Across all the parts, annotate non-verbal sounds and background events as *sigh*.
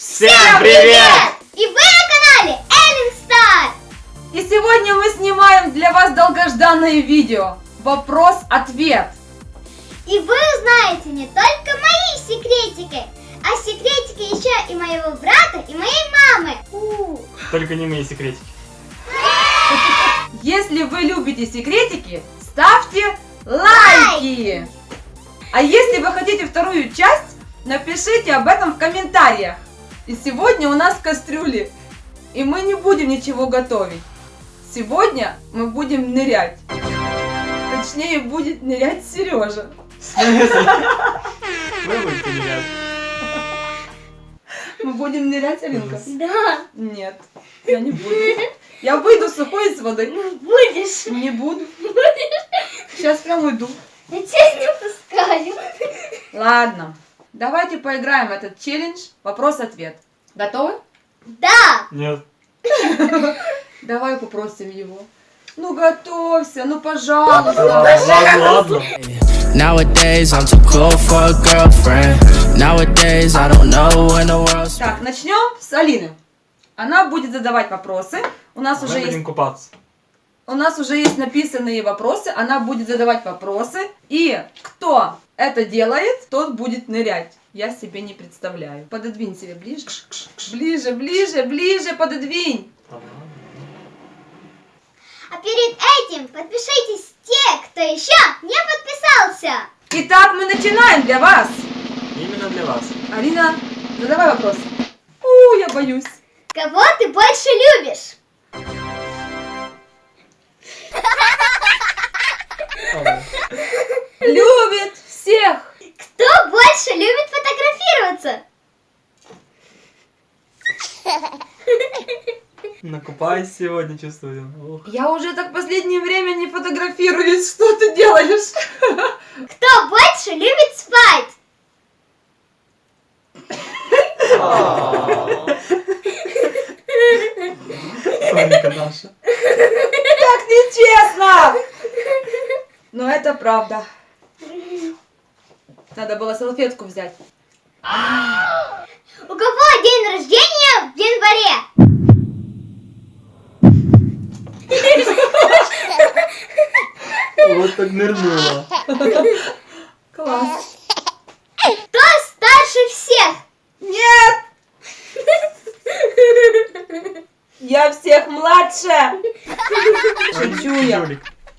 Всем привет! И вы на канале Эллен Стар! И сегодня мы снимаем для вас долгожданное видео. Вопрос-ответ. И вы узнаете не только мои секретики, а секретики еще и моего брата и моей мамы. У. Только не мои секретики. *laughs* Если вы любите секретики, ставьте лайки. А если вы хотите вторую часть, напишите об этом в комментариях. И сегодня у нас кастрюли. И мы не будем ничего готовить. Сегодня мы будем нырять. Точнее, будет нырять Сережа. В смысле? Вы будете нырять. Мы будем нырять, Алинка? Да, Нет, я не буду. Я выйду сухой из воды. будешь. Не буду. Сейчас прям уйду. Я тебя не пускаю. Ладно, давайте поиграем в этот челлендж. Вопрос-ответ. Готовы? Да. Нет. *laughs* Давай попросим его. Ну готовься, ну пожалуйста. Ладно, ладно. Nowadays, I'm too cool for a girlfriend. Nowadays, I don't know when the world's. Так, начнем с Алины. Она будет задавать вопросы. У нас уже Мы есть будем купаться. У нас уже есть написанные вопросы, она будет задавать вопросы, и кто это делает, тот будет нырять. Я себе не представляю. Пододвинь себе ближе. Ближе, ближе, ближе, пододвинь. А перед этим подпишитесь те, кто еще не подписался. Итак, мы начинаем для вас. Именно для вас. Алина, задавай вопрос. У, я боюсь. Кого ты больше любишь? Любит всех. Кто больше любит фотографироваться? Накупаюсь сегодня, чувствую. Ух. Я уже так в последнее время не фотографируюсь. Что ты делаешь? Кто больше любит спать? Соника наша. Так нечестно. Но это правда. Надо было салфетку взять. У кого день рождения в январе? Вот так нырнула. Класс. Кто старше всех? Нет! Я всех младше! Шучу я.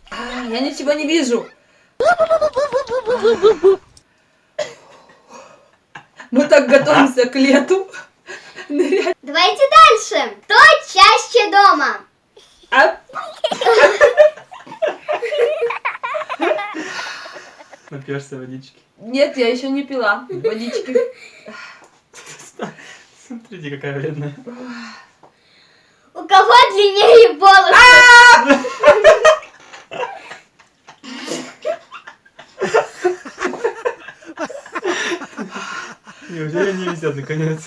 А, Я ничего не вижу. *laughs* Мы так готовимся к лету. Давайте дальше. Кто чаще дома? А, Напьешься водички. Нет, я еще не пила водички. Смотрите, какая вредная. У кого длиннее волосы? Неужели не везет наконец?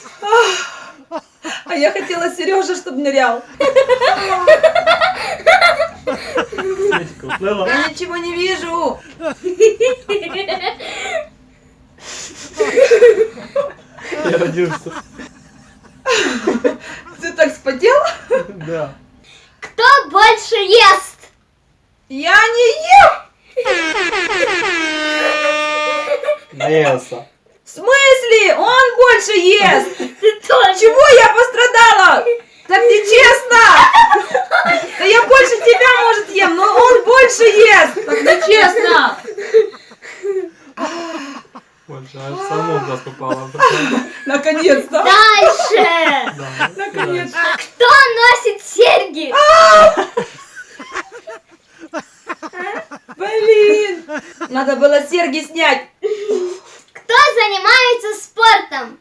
А я хотела Сережа, чтобы нырял. Уплыла. Я ничего не вижу. Я родился. Ты так спотел? Да. Кто больше ест? Я не ем. Наелся. В смысле? Он больше ест. Чего я пострадала? Так нечестно! Да я больше тебя, может, ем, но он больше ест! Так нечестно! Больше аж само в глаз попало. Наконец-то! Дальше. Да, Наконец-то! Кто носит серьги? Блин! Надо было серьги снять! Кто занимается спортом?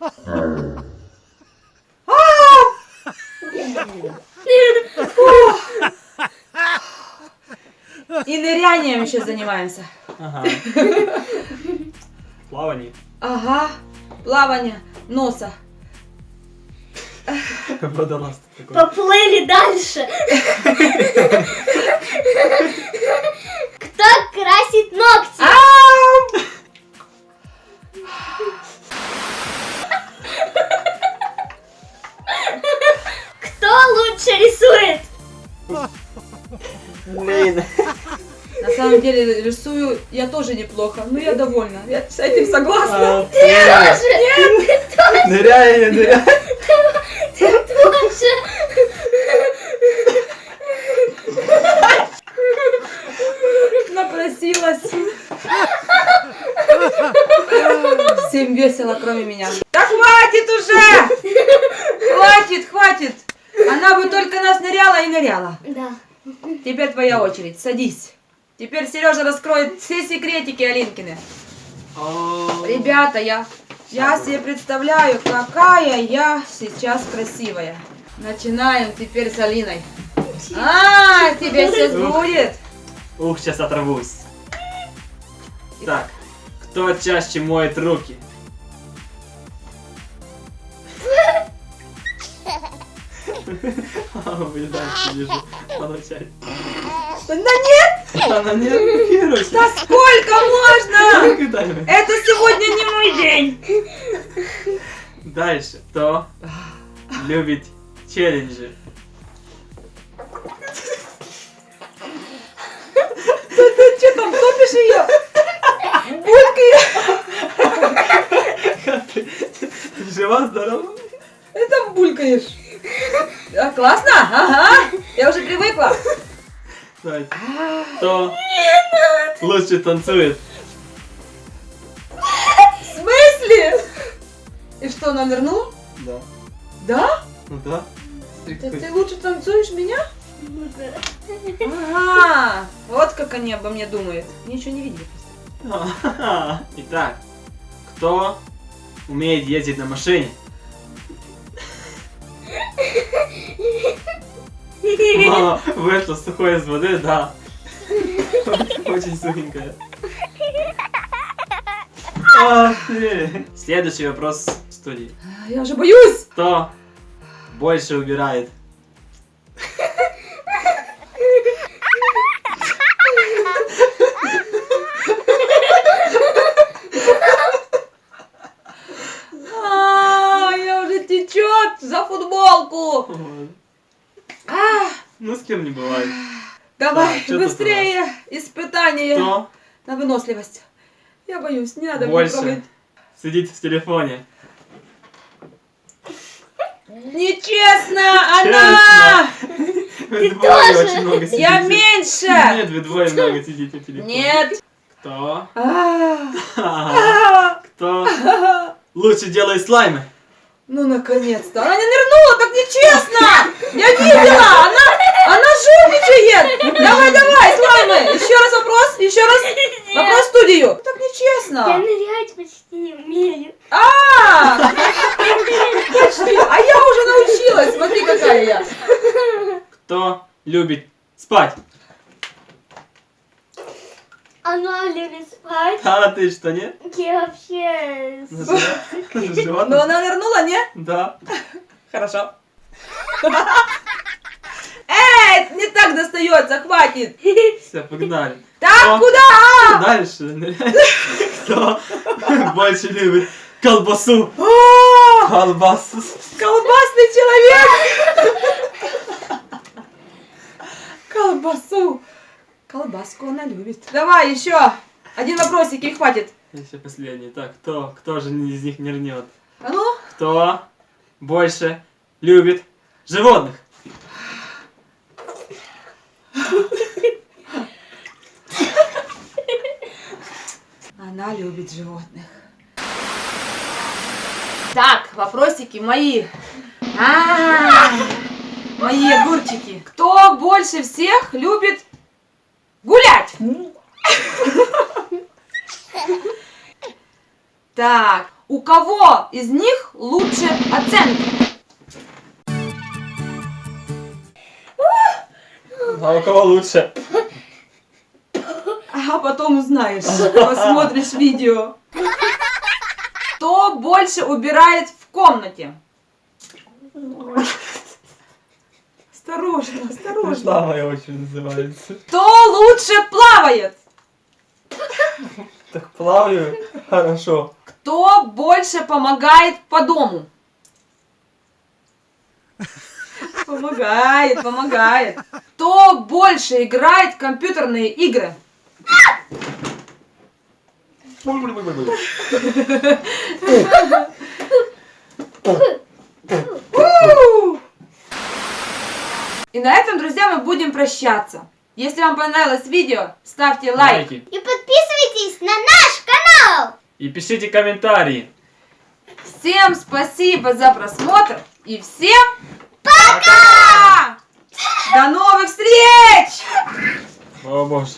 И нырянием еще занимаемся. Ага. *laughs* Плавание. Ага, плавание носа. Водолаз такой. Поплыли дальше. Кто красит ногти? Ау! лучше рисует. Блин. На самом деле рисую я тоже неплохо, но я довольна. Я с этим согласна. А, Нет. Ныряй, ныряй. Ты тоже. Напросилась. Всем весело, кроме меня. Да хватит уже! Хватит, хватит! Она бы только нас ныряла и ныряла. Да. Теперь твоя очередь, садись. Теперь Сережа раскроет все секретики Алинкины. Ребята, я, я себе представляю, какая я сейчас красивая. Начинаем теперь с Алиной. А, тебе сейчас будет. Ух, сейчас оторвусь. Так, кто чаще моет руки? *laughs* *laughs* А, вы дальше вижу. Получай. *laughs* Да нет, Она не реагирует. да сколько можно? Это сегодня не мой день. Дальше. Кто любит челленджи? Ты что там топишь ее? Булькаешь. Как ты? Ты жива, здорова? Это булькаешь. Лучше танцует? В смысле? И что, она нырнула? Да. Да? Ну да. Смотри, Ты, лучше танцуешь меня? Ага. Вот как они обо мне думают. Они еще не видели. А, *laughs* Итак, кто умеет ездить на машине? *laughs* Мама вышла сухой из воды, да. Очень сухенькая. Следующий вопрос в студии. Я уже боюсь. Кто больше убирает? Течет за футболку. Ну с кем не бывает. давай, быстрее испытание Кто на выносливость. Я боюсь, не надо мне больше трогать. сидит в телефоне? Нечестно, она! Вы двое тоже. очень много сидите. Я меньше! Нет, вы двое много сидите в телефоне. Нет! Кто? Кто лучше делает слаймы? Ну, наконец-то! Она не нырнула, так нечестно! Я видела! Она жульничает! Давай, давай, слаймы! Еще раз вопрос, еще раз *laughs* вопрос в студию! Так Я нечестно! нырять почти не умею. А! Почти! А я уже научилась! Смотри, какая я! Кто любит спать? Она любит спать. А ты что, нет? Я вообще... Но Животное? *laughs* она нырнула, не? Да. Хорошо. *laughs* Эй, не так достается, хватит! Все, погнали. Так, О. куда? Дальше. Кто больше любит колбасу? О, Колбасу. колбасный человек! Колбасу. Колбаску она любит. Давай еще. Один вопросик и хватит. Еще последний. Так, кто, кто же из них нырнет? А ну, Кто больше любит животных? Она любит животных. Так, вопросики мои. А, Мои огурчики. Кто больше всех любит гулять? Так, у кого из них лучше оценки? А у кого лучше? *laughs* А потом узнаешь, посмотришь видео. Кто больше убирает в комнате? Осторожно, осторожно. Слава очень называется. Кто лучше плавает? Так плаваю. Хорошо. Кто больше помогает по дому? Помогает, помогает. Кто больше играет в компьютерные игры? И на этом, друзья, мы будем прощаться. Если вам понравилось видео, ставьте лайк. Лайки. И подписывайтесь на наш канал. И пишите комментарии. Всем спасибо за просмотр и всем пока! До новых встреч! О боже.